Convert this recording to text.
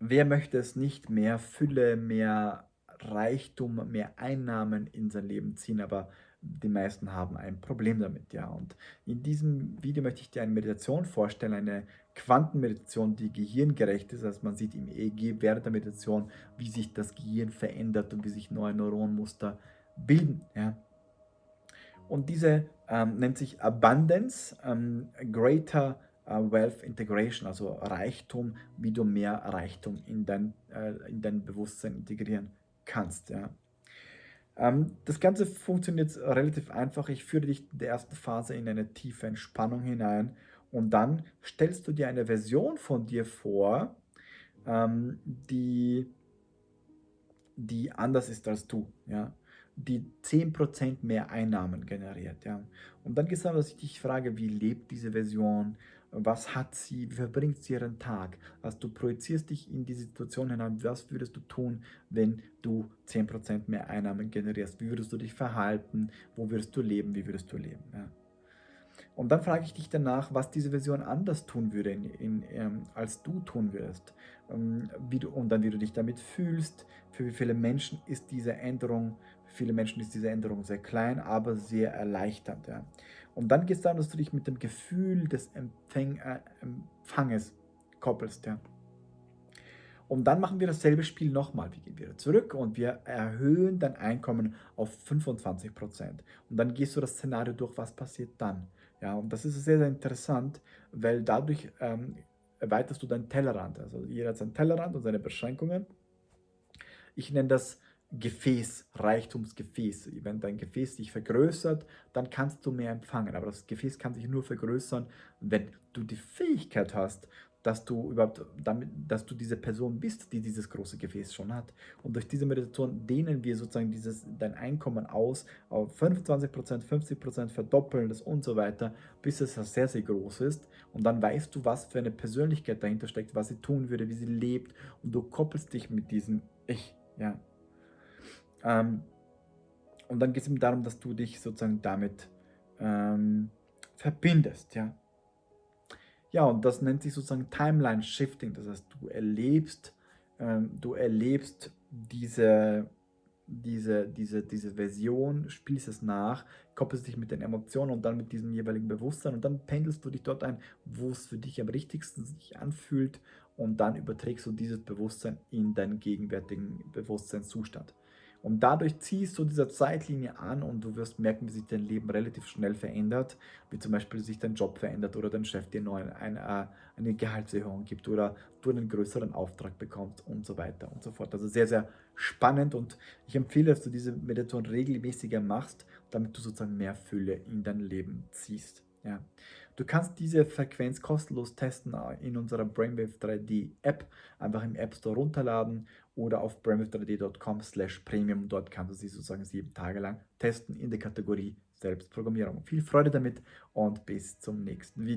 wer möchte es nicht mehr Fülle, mehr Reichtum, mehr Einnahmen in sein Leben ziehen, aber die meisten haben ein Problem damit, ja. Und in diesem Video möchte ich dir eine Meditation vorstellen, eine Quantenmeditation, die gehirngerecht ist. Also man sieht im EEG während der Meditation, wie sich das Gehirn verändert und wie sich neue Neuronmuster bilden, ja. Und diese ähm, nennt sich Abundance, ähm, Greater Wealth Integration, also Reichtum, wie du mehr Reichtum in dein, äh, in dein Bewusstsein integrieren kannst. Ja. Ähm, das Ganze funktioniert relativ einfach. Ich führe dich in der ersten Phase in eine tiefe Entspannung hinein und dann stellst du dir eine Version von dir vor, ähm, die, die anders ist als du. Ja die 10% mehr Einnahmen generiert. Ja. Und dann darum, dass ich dich frage, wie lebt diese Version, was hat sie, wie verbringt sie ihren Tag. Also du projizierst dich in die Situation hinein, was würdest du tun, wenn du 10% mehr Einnahmen generierst, wie würdest du dich verhalten, wo würdest du leben, wie würdest du leben. Ja. Und dann frage ich dich danach, was diese Version anders tun würde, in, in, ähm, als du tun würdest. Ähm, du, und dann, wie du dich damit fühlst, für wie viele Menschen ist diese Änderung, für viele Menschen ist diese Änderung sehr klein, aber sehr erleichternd. Ja. Und dann geht es darum, dass du dich mit dem Gefühl des Empfäng, äh, Empfanges koppelst. Ja. Und dann machen wir dasselbe Spiel nochmal. Wir gehen wieder zurück und wir erhöhen dein Einkommen auf 25%. Und dann gehst du das Szenario durch, was passiert dann. Ja, und das ist sehr, sehr interessant, weil dadurch ähm, erweiterst du deinen Tellerrand. Also jeder hat seinen Tellerrand und seine Beschränkungen. Ich nenne das Gefäß, Reichtumsgefäß. Wenn dein Gefäß sich vergrößert, dann kannst du mehr empfangen. Aber das Gefäß kann sich nur vergrößern, wenn du die Fähigkeit hast, dass du überhaupt damit, dass du diese Person bist, die dieses große Gefäß schon hat. Und durch diese Meditation dehnen wir sozusagen dieses, dein Einkommen aus auf 25%, 50%, verdoppeln das und so weiter, bis es sehr, sehr groß ist. Und dann weißt du, was für eine Persönlichkeit dahinter steckt, was sie tun würde, wie sie lebt. Und du koppelst dich mit diesem Ich. Ja. Ähm, und dann geht es eben darum, dass du dich sozusagen damit ähm, verbindest. Ja. Ja, und das nennt sich sozusagen Timeline Shifting. Das heißt, du erlebst, ähm, du erlebst diese, diese, diese, diese Version, spielst es nach, koppelst dich mit den Emotionen und dann mit diesem jeweiligen Bewusstsein und dann pendelst du dich dort ein, wo es für dich am richtigsten sich anfühlt und dann überträgst du dieses Bewusstsein in deinen gegenwärtigen Bewusstseinszustand. Und dadurch ziehst du diese Zeitlinie an und du wirst merken, wie sich dein Leben relativ schnell verändert, wie zum Beispiel sich dein Job verändert oder dein Chef dir neu eine, äh, eine Gehaltserhöhung gibt oder du einen größeren Auftrag bekommst und so weiter und so fort. Also sehr, sehr spannend und ich empfehle, dass du diese Meditation regelmäßiger machst, damit du sozusagen mehr Fülle in dein Leben ziehst. Ja. Du kannst diese Frequenz kostenlos testen in unserer Brainwave 3D App. Einfach im App Store runterladen oder auf brainwave3d.com slash premium. Dort kannst du sie sozusagen sieben Tage lang testen in der Kategorie Selbstprogrammierung. Viel Freude damit und bis zum nächsten Video.